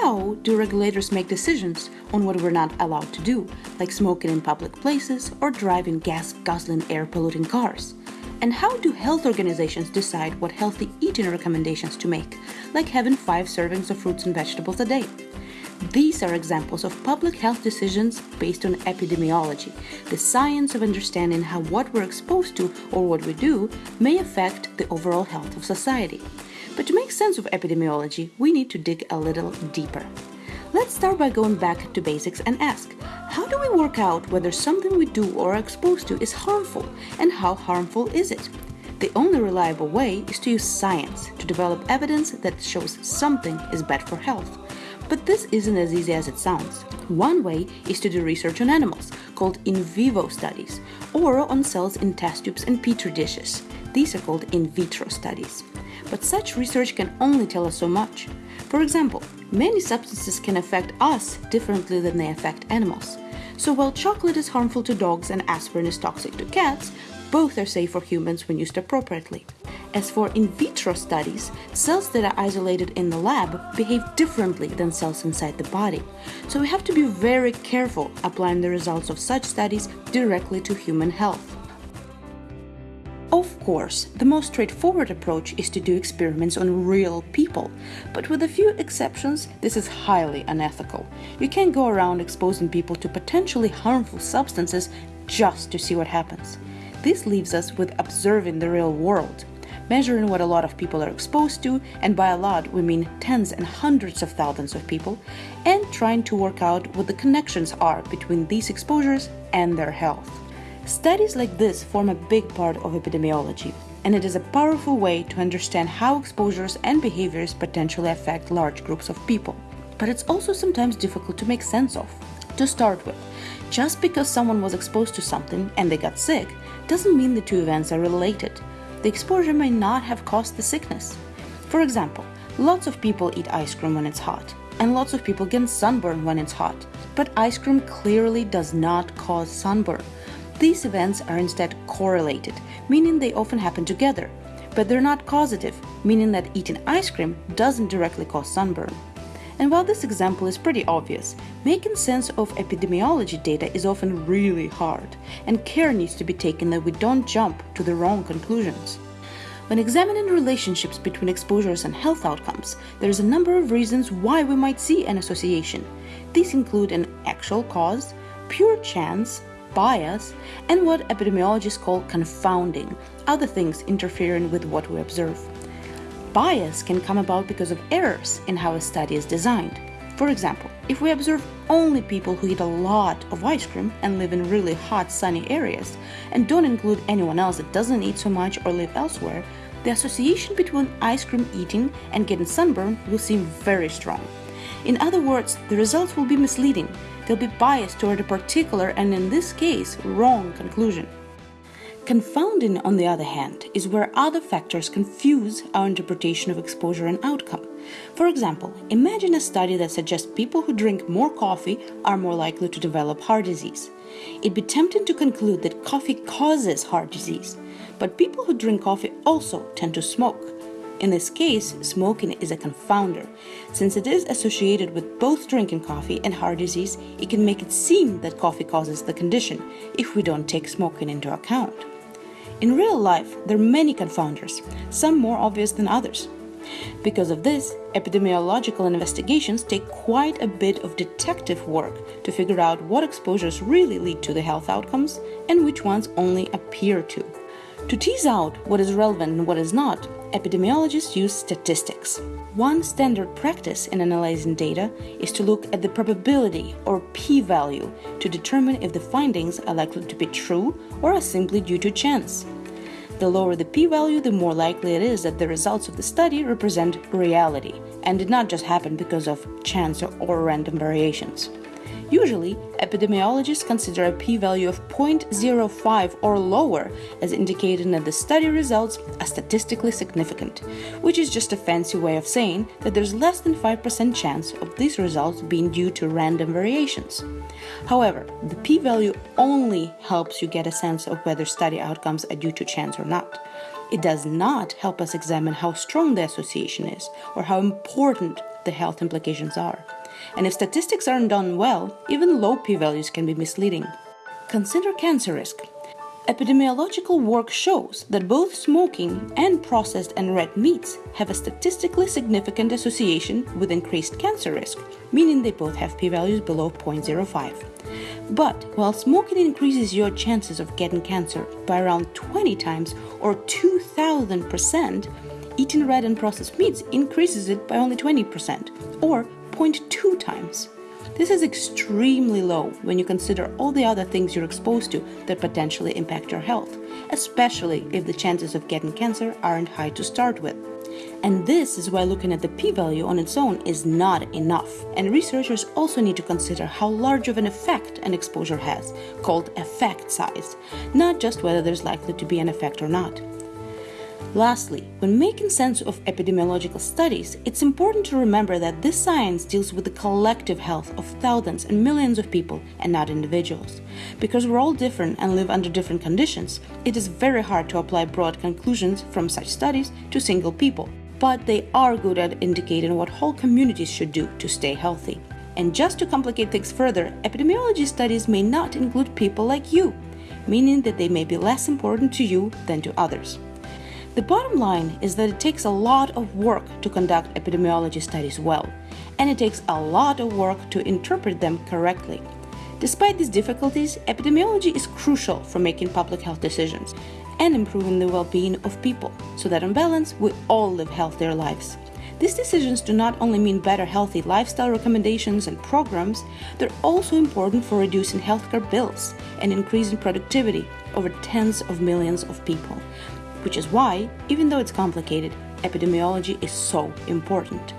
How do regulators make decisions on what we're not allowed to do, like smoking in public places or driving gas guzzling air polluting cars? And how do health organizations decide what healthy eating recommendations to make, like having five servings of fruits and vegetables a day? These are examples of public health decisions based on epidemiology, the science of understanding how what we're exposed to or what we do may affect the overall health of society. But to make sense of epidemiology, we need to dig a little deeper. Let's start by going back to basics and ask how do we work out whether something we do or are exposed to is harmful and how harmful is it? The only reliable way is to use science to develop evidence that shows something is bad for health. But this isn't as easy as it sounds. One way is to do research on animals, called in vivo studies, or on cells in test tubes and petri dishes. These are called in vitro studies. But such research can only tell us so much. For example, many substances can affect us differently than they affect animals. So while chocolate is harmful to dogs and aspirin is toxic to cats, both are safe for humans when used appropriately. As for in vitro studies, cells that are isolated in the lab behave differently than cells inside the body. So we have to be very careful applying the results of such studies directly to human health. Of course, the most straightforward approach is to do experiments on real people, but with a few exceptions, this is highly unethical. You can't go around exposing people to potentially harmful substances just to see what happens. This leaves us with observing the real world, measuring what a lot of people are exposed to, and by a lot we mean tens and hundreds of thousands of people, and trying to work out what the connections are between these exposures and their health. Studies like this form a big part of epidemiology, and it is a powerful way to understand how exposures and behaviors potentially affect large groups of people. But it's also sometimes difficult to make sense of. To start with, just because someone was exposed to something and they got sick doesn't mean the two events are related the exposure may not have caused the sickness. For example, lots of people eat ice cream when it's hot, and lots of people get sunburn when it's hot. But ice cream clearly does not cause sunburn. These events are instead correlated, meaning they often happen together. But they're not causative, meaning that eating ice cream doesn't directly cause sunburn. And while this example is pretty obvious, making sense of epidemiology data is often really hard, and care needs to be taken that we don't jump to the wrong conclusions. When examining relationships between exposures and health outcomes, there is a number of reasons why we might see an association. These include an actual cause, pure chance, bias, and what epidemiologists call confounding, other things interfering with what we observe. Bias can come about because of errors in how a study is designed. For example, if we observe only people who eat a lot of ice cream and live in really hot sunny areas, and don't include anyone else that doesn't eat so much or live elsewhere, the association between ice cream eating and getting sunburn will seem very strong. In other words, the results will be misleading. They'll be biased toward a particular and, in this case, wrong conclusion. Confounding, on the other hand, is where other factors confuse our interpretation of exposure and outcome. For example, imagine a study that suggests people who drink more coffee are more likely to develop heart disease. It'd be tempting to conclude that coffee causes heart disease, but people who drink coffee also tend to smoke. In this case, smoking is a confounder. Since it is associated with both drinking coffee and heart disease, it can make it seem that coffee causes the condition if we don't take smoking into account. In real life, there are many confounders, some more obvious than others. Because of this, epidemiological investigations take quite a bit of detective work to figure out what exposures really lead to the health outcomes and which ones only appear to. To tease out what is relevant and what is not, epidemiologists use statistics. One standard practice in analyzing data is to look at the probability or p value to determine if the findings are likely to be true or are simply due to chance. The lower the p value, the more likely it is that the results of the study represent reality and did not just happen because of chance or random variations. Usually, epidemiologists consider a p-value of 0.05 or lower as indicating that the study results are statistically significant, which is just a fancy way of saying that there's less than 5% chance of these results being due to random variations. However, the p-value only helps you get a sense of whether study outcomes are due to chance or not. It does not help us examine how strong the association is or how important the health implications are. And if statistics aren't done well, even low p values can be misleading. Consider cancer risk. Epidemiological work shows that both smoking and processed and red meats have a statistically significant association with increased cancer risk, meaning they both have p values below 0.05. But while smoking increases your chances of getting cancer by around 20 times or 2000%, eating red and processed meats increases it by only 20% or 0.2 times. This is extremely low when you consider all the other things you're exposed to that potentially impact your health, especially if the chances of getting cancer aren't high to start with. And this is why looking at the p-value on its own is not enough. And researchers also need to consider how large of an effect an exposure has, called effect size, not just whether there's likely to be an effect or not. Lastly, when making sense of epidemiological studies, it's important to remember that this science deals with the collective health of thousands and millions of people and not individuals. Because we're all different and live under different conditions, it is very hard to apply broad conclusions from such studies to single people. But they are good at indicating what whole communities should do to stay healthy. And just to complicate things further, epidemiology studies may not include people like you, meaning that they may be less important to you than to others. The bottom line is that it takes a lot of work to conduct epidemiology studies well, and it takes a lot of work to interpret them correctly. Despite these difficulties, epidemiology is crucial for making public health decisions and improving the well being of people, so that on balance, we all live healthier lives. These decisions do not only mean better healthy lifestyle recommendations and programs, they're also important for reducing healthcare bills and increasing productivity over tens of millions of people which is why, even though it's complicated, epidemiology is so important.